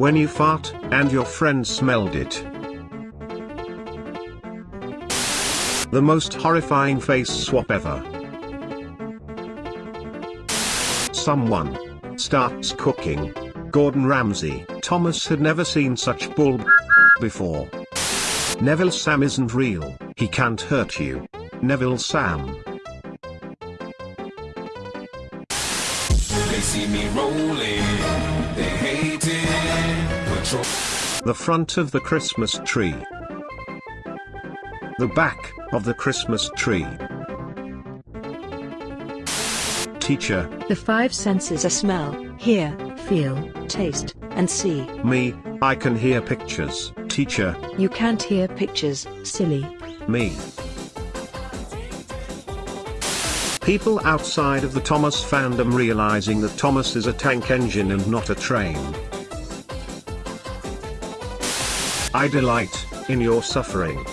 When you fart, and your friend smelled it. The most horrifying face swap ever. Someone starts cooking. Gordon Ramsay. Thomas had never seen such bull before. Neville Sam isn't real, he can't hurt you. Neville Sam. See me rolling, they. The front of the Christmas tree. The back of the Christmas tree. Teacher, The five senses are smell, hear, feel, taste, and see. me, I can hear pictures. Teacher, You can't hear pictures, silly. me. People outside of the Thomas fandom realizing that Thomas is a tank engine and not a train. I delight in your suffering.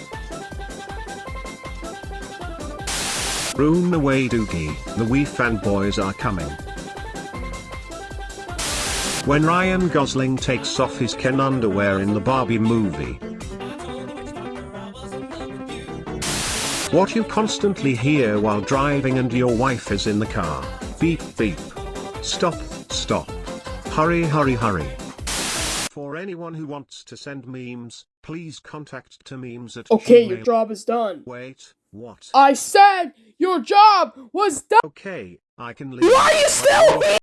Room away Doogie, the Wii fanboys are coming. When Ryan Gosling takes off his Ken underwear in the Barbie movie. What you constantly hear while driving and your wife is in the car. Beep beep. Stop, stop. Hurry hurry hurry. For anyone who wants to send memes, please contact to memes at Okay, your job is done. Wait, what? I said your job was done. Okay, I can leave. Why are you still you're-